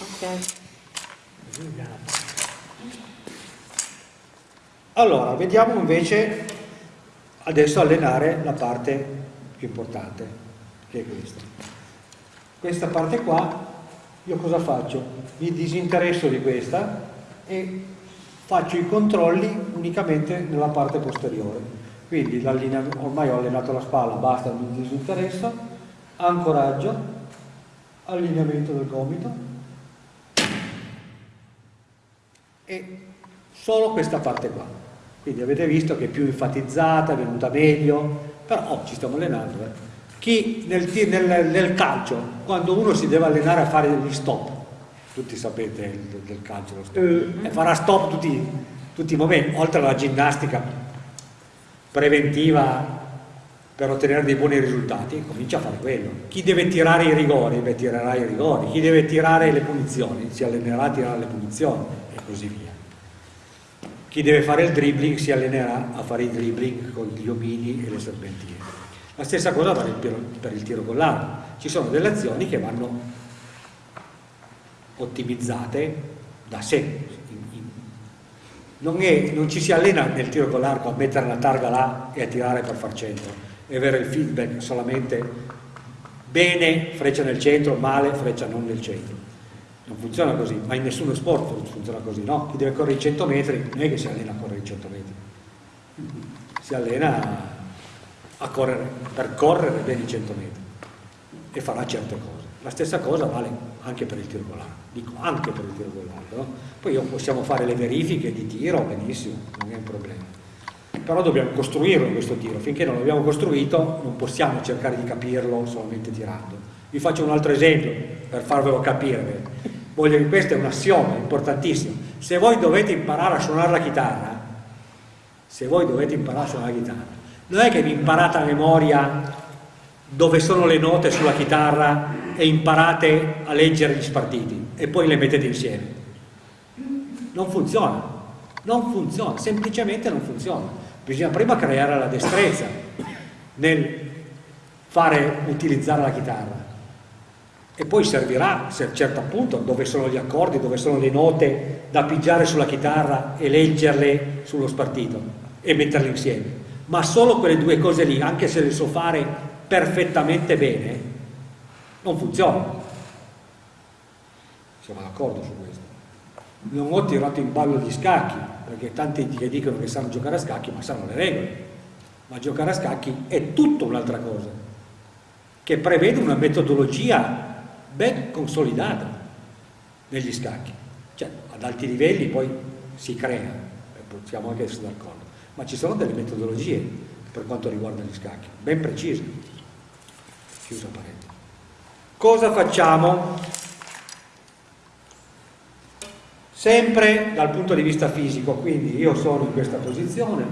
Ok. Allora, vediamo invece adesso allenare la parte più importante, che è questa. Questa parte qua, io cosa faccio? Mi disinteresso di questa e faccio i controlli unicamente nella parte posteriore. Quindi ormai ho allenato la spalla, basta, mi disinteresso, ancoraggio, allineamento del gomito e solo questa parte qua. Quindi avete visto che è più enfatizzata, è venuta meglio, però oh, ci stiamo allenando. Eh. Chi nel, nel, nel, calcio, quando uno si deve allenare a fare gli stop, tutti sapete del, del calcio lo stop, uh. e farà stop tutti, tutti i momenti, oltre alla ginnastica preventiva per ottenere dei buoni risultati, comincia a fare quello. Chi deve tirare i rigori, beh, tirerà i rigori, chi deve tirare le punizioni, si allenerà a tirare le punizioni e così via. Chi deve fare il dribbling si allenerà a fare i dribbling con gli omini e le serpentine. La stessa cosa vale per il tiro con l'arco. Ci sono delle azioni che vanno ottimizzate da sé. Non, è, non ci si allena nel tiro con l'arco a mettere la targa là e a tirare per far centro e avere il feedback solamente bene, freccia nel centro, male, freccia non nel centro non funziona così, ma in nessuno sport funziona così, no? Chi deve correre i 100 metri non è che si allena a correre i 100 metri, si allena a correre, per correre bene i 100 metri e farà certe cose. La stessa cosa vale anche per il tiro l'arco, dico anche per il tiro l'arco, no? Poi possiamo fare le verifiche di tiro, benissimo, non è un problema. Però dobbiamo costruirlo questo tiro, finché non l'abbiamo costruito non possiamo cercare di capirlo solamente tirando. Vi faccio un altro esempio per farvelo capire voglio che questo è un assioma importantissimo. Se voi dovete imparare a suonare la chitarra se voi dovete imparare a suonare la chitarra non è che vi imparate a memoria dove sono le note sulla chitarra e imparate a leggere gli spartiti e poi le mettete insieme. Non funziona non funziona, semplicemente non funziona bisogna prima creare la destrezza nel fare utilizzare la chitarra e poi servirà, se certo appunto, dove sono gli accordi, dove sono le note da pigiare sulla chitarra e leggerle sullo spartito e metterle insieme. Ma solo quelle due cose lì, anche se le so fare perfettamente bene, non funzionano. Siamo d'accordo su questo. Non ho tirato in ballo gli scacchi, perché tanti che dicono che sanno giocare a scacchi, ma sanno le regole. Ma giocare a scacchi è tutta un'altra cosa, che prevede una metodologia ben consolidata negli scacchi. Cioè, ad alti livelli poi si crea, possiamo anche essere d'accordo, ma ci sono delle metodologie per quanto riguarda gli scacchi, ben precise. Chiusa parete. Cosa facciamo? Sempre dal punto di vista fisico, quindi io sono in questa posizione,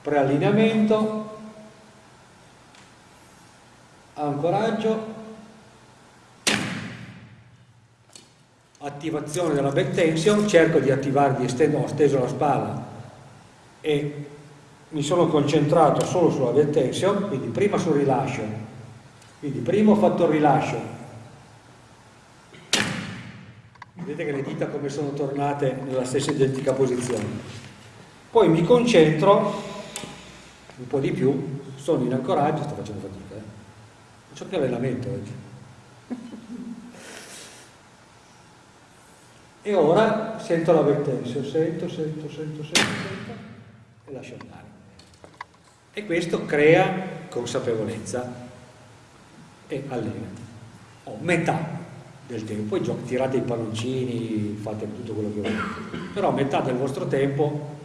preallineamento, ancoraggio, attivazione della back tension, cerco di attivarvi, ho steso la spalla e mi sono concentrato solo sulla back tension, quindi prima sul rilascio, quindi prima ho fatto il rilascio, vedete che le dita come sono tornate nella stessa identica posizione, poi mi concentro un po' di più, sono in ancoraggio, sto facendo fatica, eh? faccio più allenamento oggi e ora sento la vertenza, sento, sento, sento, sento, sento e lascio andare. E questo crea consapevolezza e allena. Ho metà del tempo, poi tirate i palloncini, fate tutto quello che volete, però metà del vostro tempo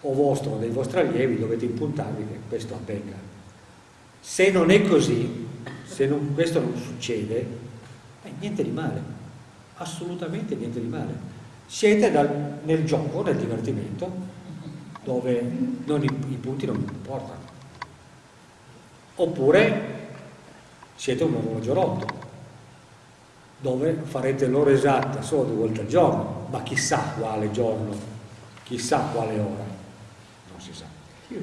o vostro o dei vostri allievi dovete impuntarvi che questo avvenga. Se non è così, se non, questo non succede, eh, niente di male assolutamente niente di male. Siete dal, nel gioco, nel divertimento, dove non, i, i punti non importano. Oppure siete un orologio rotto, dove farete l'ora esatta solo due volte al giorno, ma chissà quale giorno, chissà quale ora, non si sa.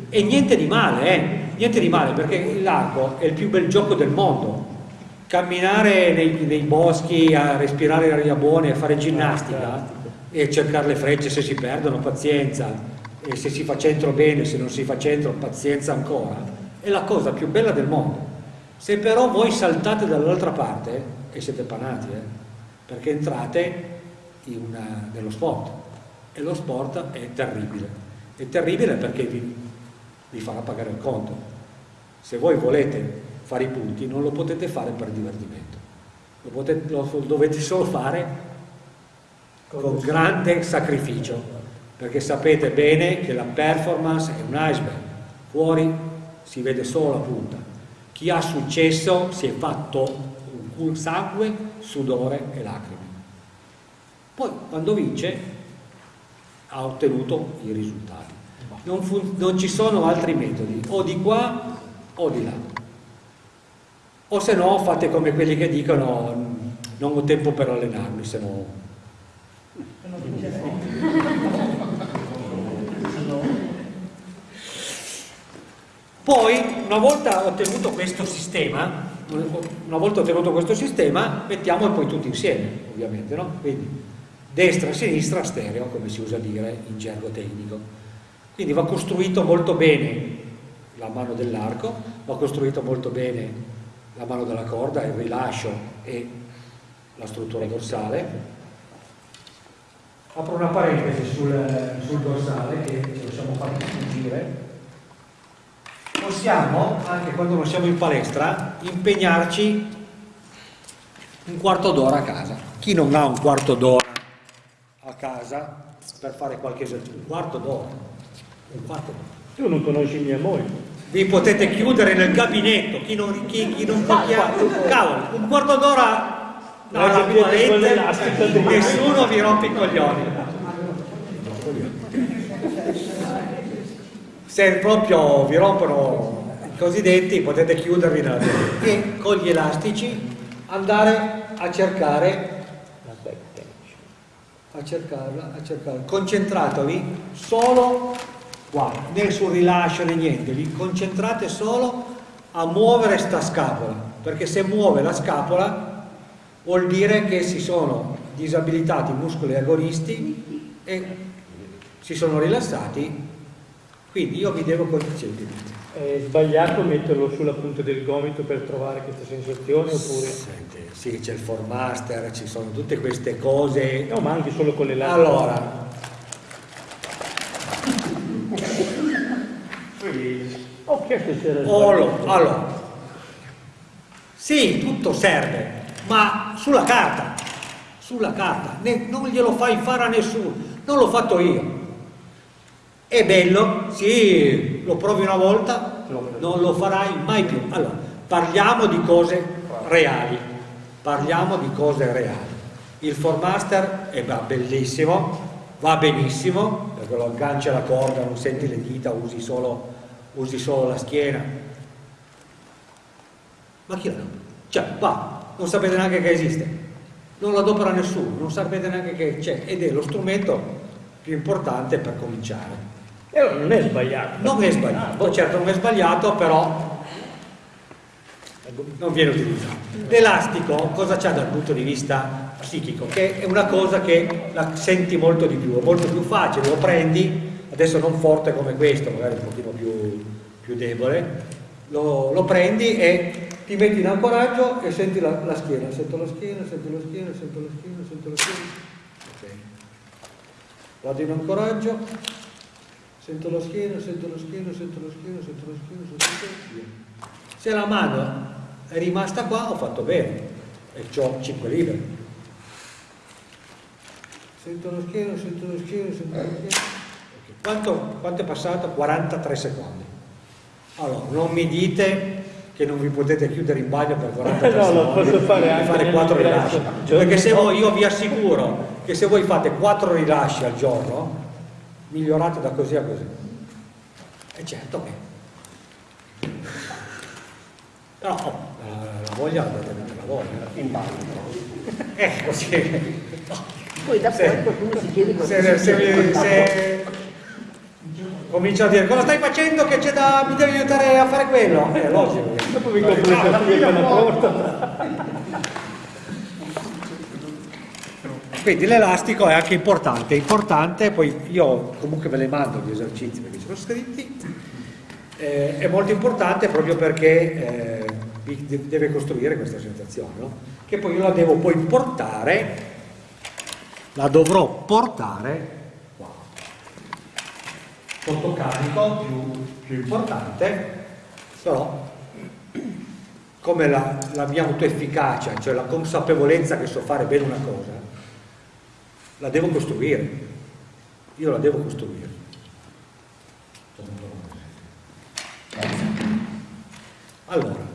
E niente di male, eh? niente di male, perché l'arco è il più bel gioco del mondo, camminare nei, nei, boschi a respirare aria buona e a fare ginnastica e cercare le frecce se si perdono, pazienza, e se si fa centro bene, se non si fa centro, pazienza ancora, è la cosa più bella del mondo. Se però voi saltate dall'altra parte, e siete panati, eh, perché entrate una, nello sport, e lo sport è terribile. È terribile perché vi, vi farà pagare il conto. Se voi volete fare i punti non lo potete fare per divertimento, lo, potete, lo dovete solo fare con grande sacrificio, perché sapete bene che la performance è un iceberg, fuori si vede solo la punta. Chi ha successo si è fatto sangue, sudore e lacrime. Poi quando vince ha ottenuto i risultati. Non, non ci sono altri metodi, o di qua o di là o se no fate come quelli che dicono non ho tempo per allenarmi se no poi una volta ottenuto questo sistema una volta ottenuto questo sistema mettiamo poi tutti insieme ovviamente no? quindi destra sinistra stereo come si usa dire in gergo tecnico quindi va costruito molto bene la mano dell'arco va costruito molto bene la mano della corda, il rilascio e la struttura dorsale. Apro una parentesi sul, sul dorsale che ce lo siamo fatti sfuggire. Possiamo, anche quando non siamo in palestra, impegnarci un quarto d'ora a casa. Chi non ha un quarto d'ora a casa per fare qualche esercizio? Un quarto d'ora. Un quarto d'ora. Tu non conosci mia moglie vi potete chiudere nel gabinetto, chi non, chi, chi non cavolo, un quarto d'ora alla toilette, nessuno vi rompe i coglioni. Se proprio vi rompono i cosiddetti potete chiudervi nella e con gli elastici andare a cercare a cercarla, a cercarla. concentratevi solo qua, né sul rilascio né niente, vi concentrate solo a muovere sta scapola, perché se muove la scapola vuol dire che si sono disabilitati i muscoli agonisti e si sono rilassati, quindi io vi devo concentrare. È sbagliato metterlo sulla punta del gomito per trovare questa sensazione oppure? Senti, sì, c'è il formaster, ci sono tutte queste cose. No, ma anche solo con le labbra. Allora, Ho chiesto se era sbagliato. Allora, sì, tutto serve, ma sulla carta, sulla carta, non glielo fai fare a nessuno, non l'ho fatto io. È bello, sì, lo provi una volta, non lo farai mai più. Allora, parliamo di cose reali, parliamo di cose reali. Il Formaster è bellissimo, va benissimo, perché lo agganci alla corda, non senti le dita, usi solo usi solo la schiena. Ma chi la adopera? Cioè, va, non sapete neanche che esiste, non lo adopera nessuno, non sapete neanche che c'è ed è lo strumento più importante per cominciare. E allora non è sbagliato. Non è sbagliato, certo non è sbagliato, però non viene utilizzato. L'elastico cosa c'ha dal punto di vista psichico? Che è una cosa che la senti molto di più, è molto più facile, lo prendi adesso non forte come questo, magari un pochino più, più debole, lo, lo, prendi e ti metti in ancoraggio e senti la, la, schiena, sento la schiena, sento la schiena, sento la schiena, sento la schiena. Okay. Vado in ancoraggio, sento la schiena, sento la schiena, sento la schiena, sento la schiena, sento la schiena. Se la mano è rimasta qua ho fatto bene e ho 5 libri. Sento la schiena, sento la schiena, sento la schiena. Quanto, quanto è passato? 43 secondi. Allora, non mi dite che non vi potete chiudere in bagno per 43 no, secondi posso fare e fare 4 rilasci. Perché se voi, io vi assicuro che se voi fate 4 rilasci al giorno, migliorate da così a così. E certo che... Però oh, la, la voglia la anche la voglia. In bagno. Eh, così. Poi da se, qualcuno si chiede cosa se, se, se, comincia a dire cosa stai facendo che c'è da mi devi aiutare a fare quello è logico Dopo vi compro le cartine con la porta. Quindi l'elastico è anche importante importante poi io comunque ve le mando gli esercizi perché sono scritti eh, è molto importante proprio perché eh, deve costruire questa sensazione no? che poi io la devo poi portare la dovrò portare qua sotto carico più, più importante però come la, la mia autoefficacia cioè la consapevolezza che so fare bene una cosa la devo costruire. Io la devo costruire. Allora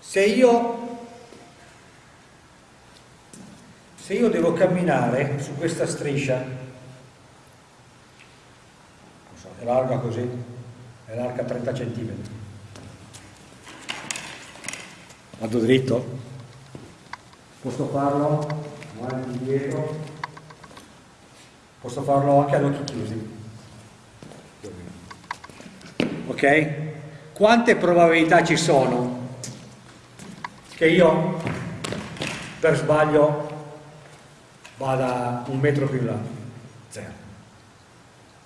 se io se io devo camminare su questa striscia so, è larga così è larga 30 cm vado dritto posso farlo avanti indietro posso farlo anche ad occhi chiusi ok? quante probabilità ci sono che io per sbaglio vada un metro più in là? Zero.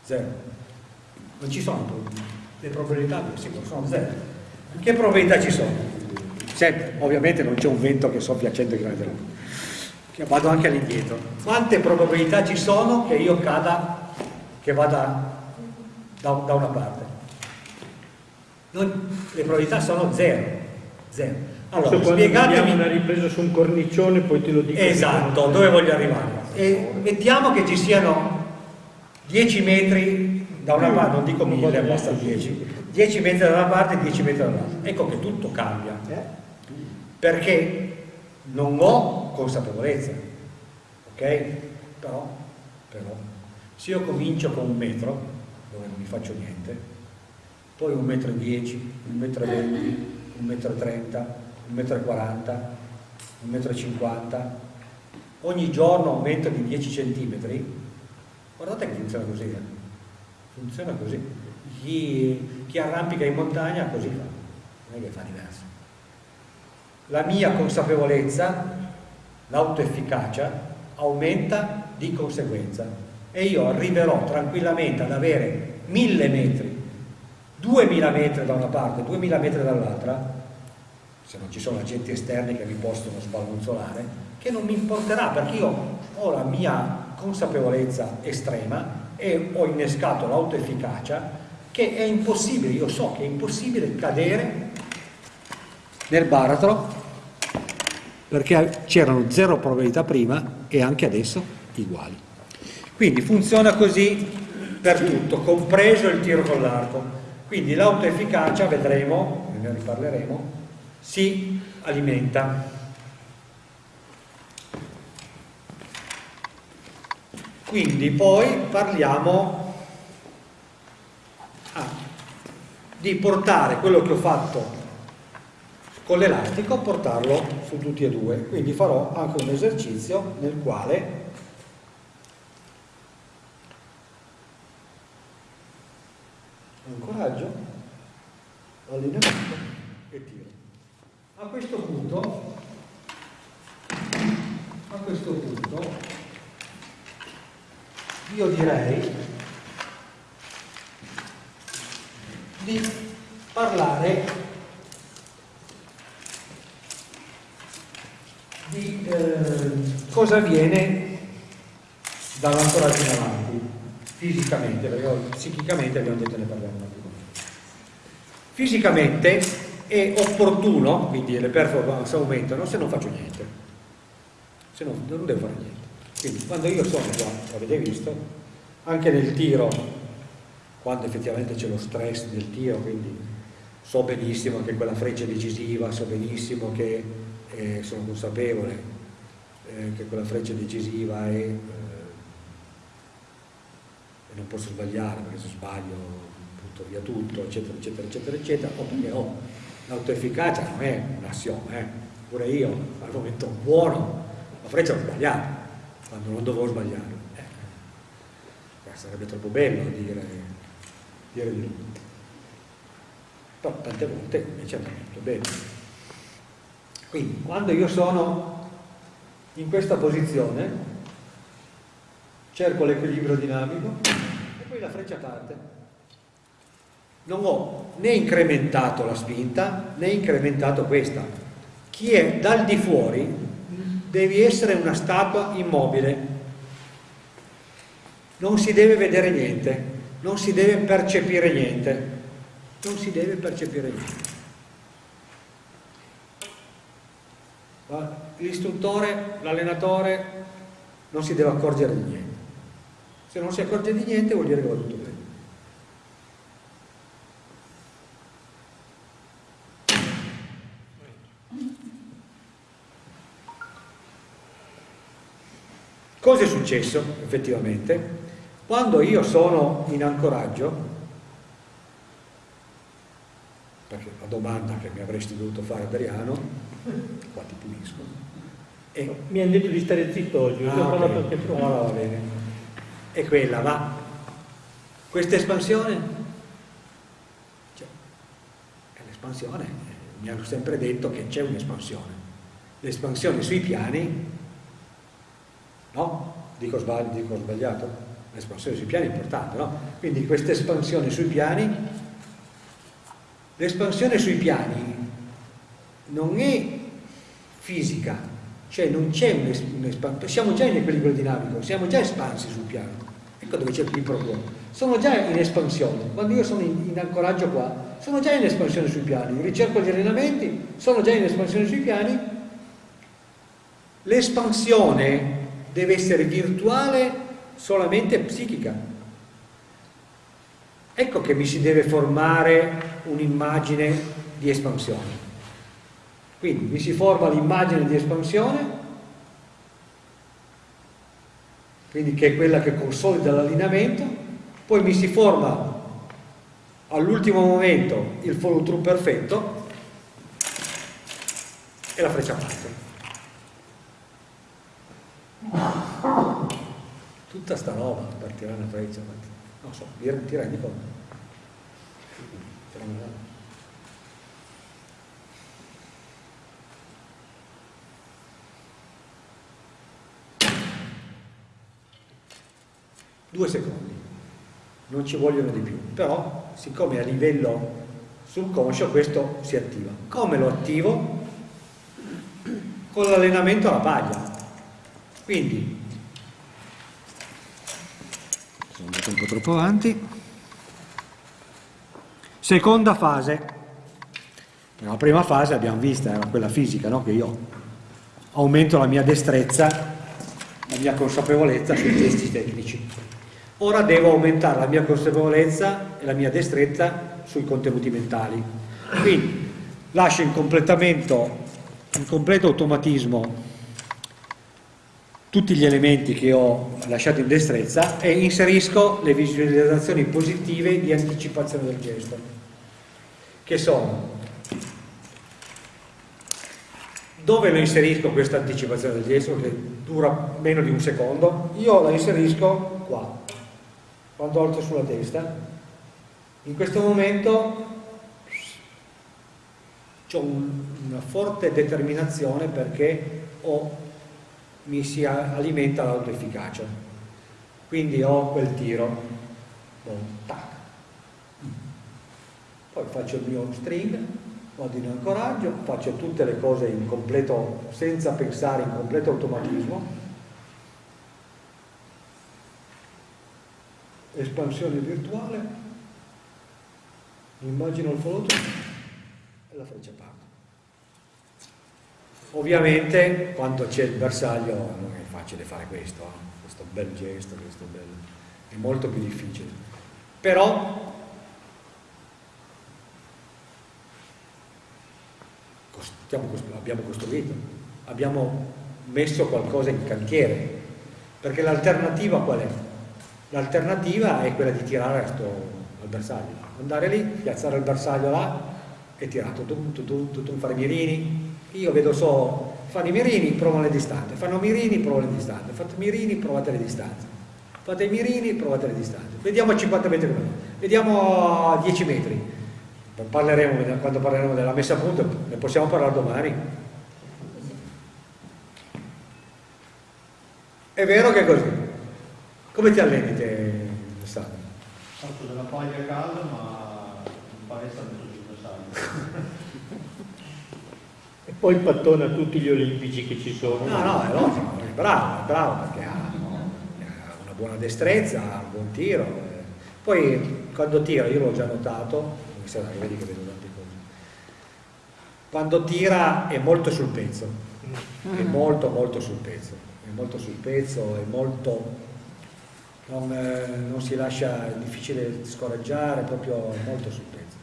Zero. Non ci sono le probabilità, sì, sono zero. Che probabilità ci sono? Sempre, ovviamente non c'è un vento che soffia a 100 km. Che vado anche all'indietro. Quante probabilità ci sono che io cada, che vada da, da una parte? Non, le probabilità sono zero. Zero. Allora, quando spiegatemi una ripresa su un cornicione, poi te lo dico. Esatto, dove voglio arrivare? E mettiamo che ci siano 10 metri da una parte, non dico 1000, basta 10, 10 metri da una parte e 10 metri dall'altra. Ecco che tutto cambia, perché non ho consapevolezza, ok? Però, però, se io comincio con un metro, dove non mi faccio niente, poi un metro e 10, un metro e 20, un metro e 30, un metro e 40, un metro e 50, ogni giorno aumento di 10 centimetri, guardate che funziona così, eh? funziona così. Chi, chi arrampica in montagna così fa, non è che fa diverso. La mia consapevolezza, l'autoefficacia, aumenta di conseguenza e io arriverò tranquillamente ad avere 1000 metri, 2000 metri da una parte, 2000 metri dall'altra, se non ci sono agenti esterni che mi possono sbalonzolare, che non mi importerà perché io ho la mia consapevolezza estrema e ho innescato l'autoefficacia che è impossibile, io so che è impossibile cadere nel baratro perché c'erano zero probabilità prima e anche adesso uguali. Quindi funziona così per tutto, compreso il tiro con l'arco. Quindi l'autoefficacia, vedremo, ne riparleremo, si alimenta. Quindi poi parliamo ah, di portare quello che ho fatto con l'elastico, portarlo su tutti e due. Quindi farò anche un esercizio nel quale incoraggio, allineamento e tiro. A questo punto, a questo punto, io direi di parlare di eh, cosa avviene dall'ancoraggio in avanti, fisicamente, perché psichicamente abbiamo detto ne parliamo un attimo. Fisicamente è opportuno, quindi le performance aumentano se non faccio niente, se no non devo fare niente. Quindi quando io sono qua, l'avete visto, anche nel tiro, quando effettivamente c'è lo stress del tiro, quindi so benissimo che quella freccia è decisiva, so benissimo che eh, sono consapevole eh, che quella freccia è decisiva e, eh, e non posso sbagliare perché se sbaglio butto via tutto, eccetera, eccetera, eccetera, eccetera, o perché ho l'autoefficacia non è un assioma, eh. pure io al momento buono la freccia l'ho sbagliata quando non dovevo sbagliare. Eh. sarebbe troppo bello dire, dire di no. Però tante volte invece andrà tutto bene. Quindi quando io sono in questa posizione, cerco l'equilibrio dinamico e poi la freccia parte. Non ho né incrementato la spinta né incrementato questa. Chi è dal di fuori devi essere una statua immobile non si deve vedere niente, non si deve percepire niente, non si deve percepire niente. L'istruttore, l'allenatore non si deve accorgere di niente. Se non si accorge di niente vuol dire che va tutto bene. Cosa è successo effettivamente? Quando io sono in ancoraggio, perché la domanda che mi avresti dovuto fare Adriano, qua ti pulisco. E... Mi hanno detto di stare zitto oggi, ah, okay. perché allora va bene. È quella, ma questa espansione, cioè, l'espansione, mi hanno sempre detto che c'è un'espansione. L'espansione sui piani, no? Dico, sbagli, dico sbagliato? l'espansione sui piani è importante, no? Quindi questa espansione sui piani, l'espansione sui piani non è fisica, cioè non c'è un'espansione, siamo già in equilibrio dinamico, siamo già espansi sul piano. Ecco dove c'è il problema. Sono già in espansione, quando io sono in, in ancoraggio qua, sono già in espansione sui piani, ricerco gli allenamenti, sono già in espansione sui piani, l'espansione deve essere virtuale solamente psichica. Ecco che mi si deve formare un'immagine di espansione. Quindi mi si forma l'immagine di espansione, quindi che è quella che consolida l'allineamento, poi mi si forma all'ultimo momento il follow through perfetto e la freccia parte tutta sta roba per tirare una freccia non so, ti rendi conto due secondi non ci vogliono di più però siccome a livello subconscio questo si attiva come lo attivo? con l'allenamento alla paglia quindi sono andato un po' troppo avanti. Seconda fase. La prima fase abbiamo vista, era quella fisica, no? che io aumento la mia destrezza, la mia consapevolezza sui testi tecnici. Ora devo aumentare la mia consapevolezza e la mia destrezza sui contenuti mentali. Quindi lascio in completamento, in completo automatismo tutti gli elementi che ho lasciato in destrezza e inserisco le visualizzazioni positive di anticipazione del gesto, che sono dove lo inserisco questa anticipazione del gesto che dura meno di un secondo? Io la inserisco qua, quando alzo sulla testa. In questo momento ho un, una forte determinazione perché ho mi si alimenta l'autoefficacia. Quindi ho quel tiro, boom, tac. Poi faccio il mio string, vado in ancoraggio, faccio tutte le cose in completo, senza pensare, in completo automatismo. Espansione virtuale, immagino il follow e la freccia parte. Ovviamente quando c'è il bersaglio non è facile fare questo, eh? questo bel gesto, questo bel... è molto più difficile. Però abbiamo costruito, abbiamo messo qualcosa in cantiere, perché l'alternativa qual è? L'alternativa è quella di tirare al bersaglio, andare lì, piazzare il bersaglio là e tirare, tutum, tutum, tutum, fare mirini, io vedo solo, fanno i mirini, provano le distanze, fanno mirini, provano le distanze, fanno mirini, provate le distanze. Fate i mirini, provate le distanze. Vediamo a 50 metri come Vediamo a 10 metri. Parleremo, quando parleremo della messa a punto, ne possiamo parlare domani. È vero che è così. Come ti alleni te, Alessandro? Faccio della paglia a casa, ma in palestra metto sul E poi pattona tutti gli olimpici che ci sono. No, no, è logico, è bravo, è bravo perché ha, una buona destrezza, ha un buon tiro. Poi quando tira, io l'ho già notato, vedi che vedo tante cose, quando tira è molto sul pezzo, è molto molto sul pezzo, è molto sul pezzo, è molto non, eh, non, si lascia, è difficile scoraggiare, proprio molto sul pezzo.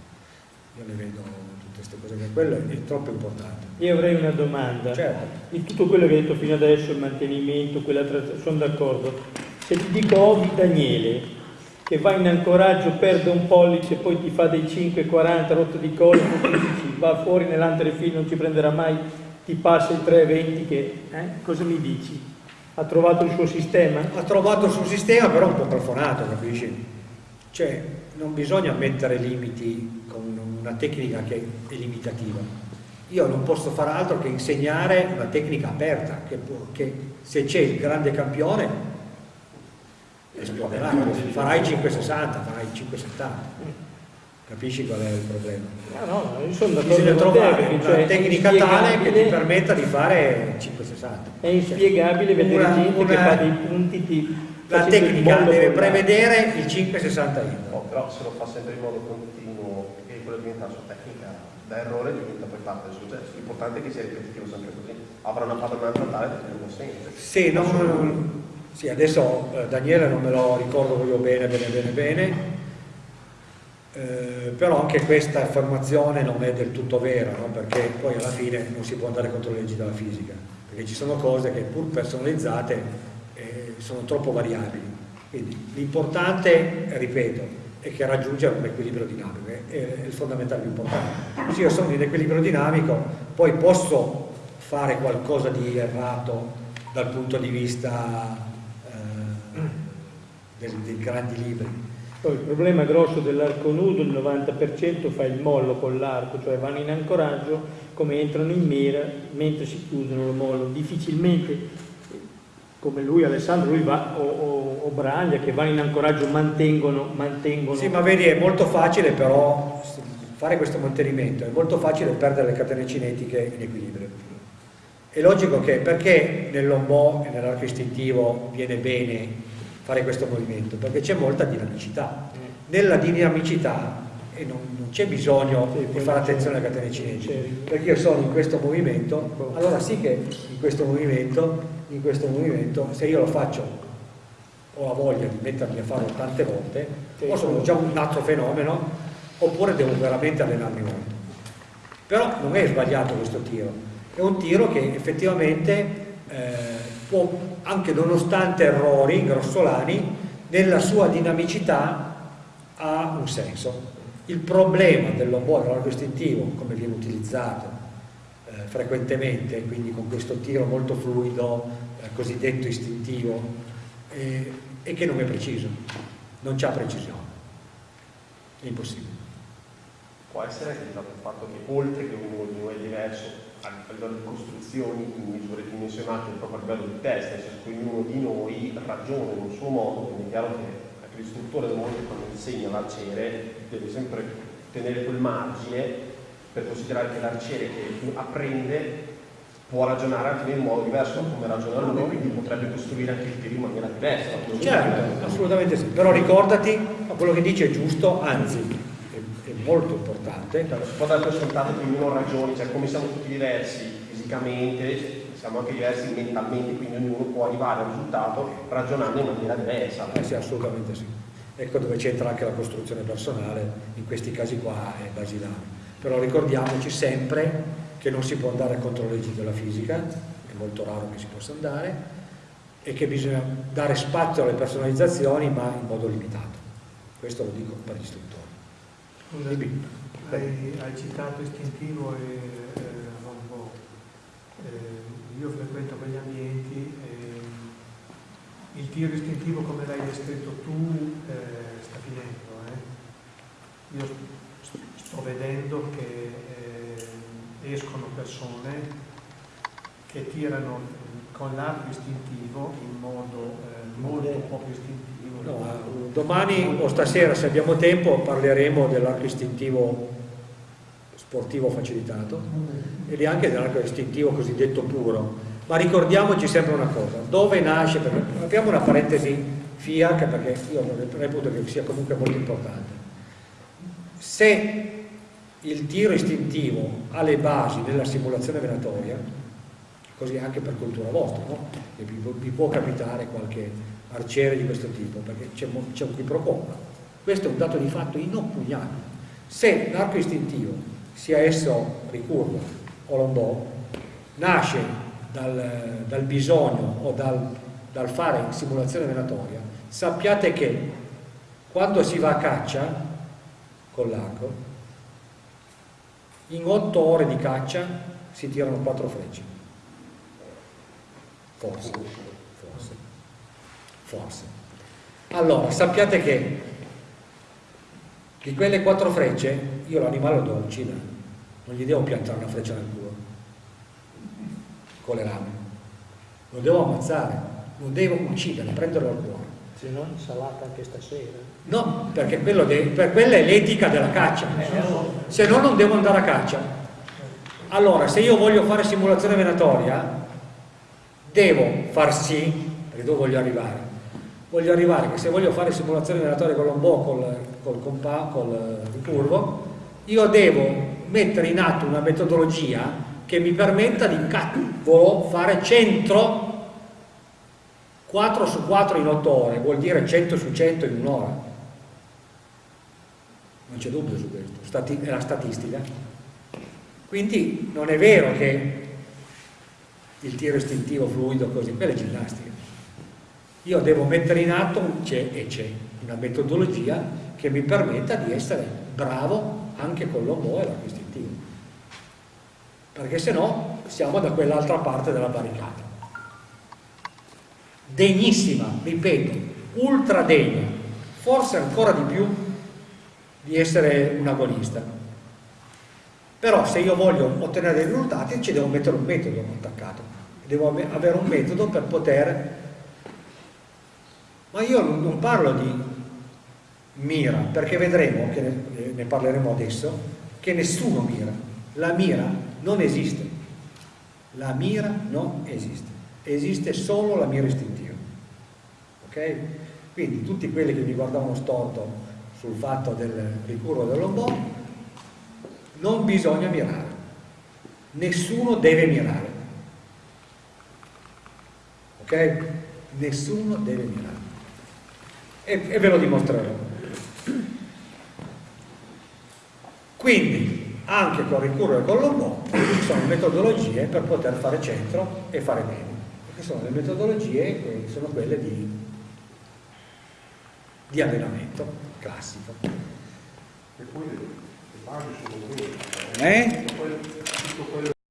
Io le vedo tutte queste cose, quello è troppo importante. Io avrei una domanda. Certo. Di tutto quello che hai detto fino adesso, il mantenimento, quella sono d'accordo. Se ti dico Ovi Daniele, che va in ancoraggio, perde un pollice, poi ti fa dei 5,40 rotto di collo, va fuori nell'antere film, non ci prenderà mai, ti passa il 3,20 che... Eh? Cosa mi dici? Ha trovato il suo sistema? Ha trovato il suo sistema, però un po' plafonato, capisci? Cioè, non bisogna mettere limiti con una tecnica che è limitativa. Io non posso fare altro che insegnare una tecnica aperta, che, che se c'è il grande campione esploderà, farai 560, farai 570 Capisci qual è il problema? No, no, io sono d'accordo Bisogna trovare una cioè, tecnica tale che ti permetta di fare 560. È inspiegabile cioè, vedere una, gente una, che fa dei punti di... La tecnica deve prevedere il 560 in. No, però se lo fa sempre in modo continuo e quello diventa la sua tecnica, da errore diventa poi parte del successo. L'importante è che sia ripetitivo sempre così. Avrà una padronanza tale da tenerlo sempre. Sì, non, sì, adesso eh, Daniele non me lo ricordo proprio bene, bene, bene, bene eh, però anche questa affermazione non è del tutto vera, no? perché poi alla fine non si può andare contro le leggi della fisica, perché ci sono cose che pur personalizzate eh, sono troppo variabili. Quindi l'importante, ripeto, è che raggiungere un equilibrio dinamico, è, è il fondamentale più importante. Se io sono in equilibrio dinamico, poi posso fare qualcosa di errato dal punto di vista eh, dei, dei grandi libri, poi il problema grosso dell'arco nudo, il 90% fa il mollo con l'arco, cioè vanno in ancoraggio, come entrano in mira, mentre si chiudono lo mollo. Difficilmente, come lui Alessandro, lui va, o, o, o Braglia, che vanno in ancoraggio, mantengono, mantengono... Sì, ma vedi, è molto facile però fare questo mantenimento, è molto facile perdere le catene cinetiche in equilibrio. È logico che perché nell'ombò e nell'arco istintivo viene bene fare questo movimento, perché c'è molta dinamicità. Nella dinamicità e non, non c'è bisogno sì, di fare attenzione alle catene cinesi, perché io sono in questo movimento, allora sì che in questo movimento, in questo movimento se io lo faccio, ho la voglia di mettermi a farlo tante volte, o sono già un altro fenomeno, oppure devo veramente allenarmi molto. Però non è sbagliato questo tiro, è un tiro che effettivamente eh, può anche nonostante errori grossolani, nella sua dinamicità ha un senso. Il problema dell'ombò largo istintivo, come viene utilizzato eh, frequentemente, quindi con questo tiro molto fluido, eh, cosiddetto istintivo, eh, è che non è preciso, non c'ha precisione, è impossibile. Può essere il fatto che oltre che ognuno di è diverso, a livello di costruzioni in misure dimensionate proprio a livello di testa, che ognuno di noi ragiona in un suo modo, quindi è chiaro che anche l'istruttore del mondo quando insegna l'arciere deve sempre tenere quel margine per considerare che l'arciere che apprende può ragionare anche in modo diverso da come ragiona lui, quindi potrebbe costruire anche il tiro in maniera diversa. Certo, assolutamente sì, però ricordati, quello che dice è giusto, anzi molto importante. Per scontato che ognuno ragioni, cioè come siamo tutti diversi fisicamente, siamo anche diversi mentalmente, quindi ognuno può arrivare al risultato ragionando in maniera diversa. Eh sì, assolutamente sì. Ecco dove c'entra anche la costruzione personale, in questi casi qua è basilare. Però ricordiamoci sempre che non si può andare contro le leggi della fisica, è molto raro che si possa andare, e che bisogna dare spazio alle personalizzazioni ma in modo limitato. Questo lo dico per gli istruttori. Scusa, hai, hai, citato istintivo e eh, eh, io frequento quegli ambienti e il tiro istintivo come l'hai descritto tu eh, sta finendo. eh. Io st- sto vedendo che eh, escono persone che tirano con l'arco istintivo in modo eh, molto poco istintivo. No, domani o stasera, se abbiamo tempo, parleremo dell'arco istintivo sportivo facilitato e anche dell'arco istintivo cosiddetto puro. Ma ricordiamoci sempre una cosa, dove nasce, perché abbiamo una parentesi FIAC perché io reputo che sia comunque molto importante. Se il tiro istintivo ha le basi nella simulazione venatoria, così anche per cultura vostra, no? Vi può capitare qualche arciere di questo tipo, perché c'è un qui pro quo. Questo è un dato di fatto inoppugnabile. Se l'arco istintivo, sia esso ricurvo o lombò, nasce dal, dal bisogno o dal, dal fare simulazione venatoria, sappiate che quando si va a caccia con l'arco, in otto ore di caccia si tirano quattro frecce. Forse, forse, forse. Allora, sappiate che di quelle quattro frecce io l'animale lo devo uccidere, non gli devo piantare una freccia nel culo con le lame, lo devo ammazzare, lo devo uccidere, prenderlo al cuore. Se no insalata anche stasera. No, perché quello de- per quella è l'etica della caccia, se no non devo andare a caccia. Allora, se io voglio fare simulazione venatoria, devo far sì, perché dove voglio arrivare? Voglio arrivare che se voglio fare simulazione venatoria con l'ombò, col, col compa, col ricurvo, io devo mettere in atto una metodologia che mi permetta di cavolo fare centro 4 su 4 in 8 ore, vuol dire 100 su 100 in un'ora. Non c'è dubbio su questo, è la statistica. Quindi non è vero che il tiro istintivo fluido così, quella è ginnastica. Io devo mettere in atto, c'è e c'è, una metodologia che mi permetta di essere bravo anche con l'ombò e l'arco istintivo. Perché se no siamo da quell'altra parte della barricata. Degnissima, ripeto, ultra degna, forse ancora di più di essere un agonista. Però se io voglio ottenere dei risultati ci devo mettere un metodo attaccato, devo ave- avere un metodo per poter... Ma io non, parlo di mira, perché vedremo, che ne, ne parleremo adesso, che nessuno mira. La mira non esiste. La mira non esiste. Esiste solo la mira istintiva. Ok? Quindi tutti quelli che mi guardavano storto sul fatto del ricurvo dell'ombò, non bisogna mirare. Nessuno deve mirare. Ok? Nessuno deve mirare. E, e ve lo dimostrerò. Quindi, anche con ricurvo e con l'ombò, ci sono metodologie per poter fare centro e fare bene. Che sono le metodologie che sono quelle di, di allenamento classico. E poi le, basi sono quelle. Eh? Poi tutto quello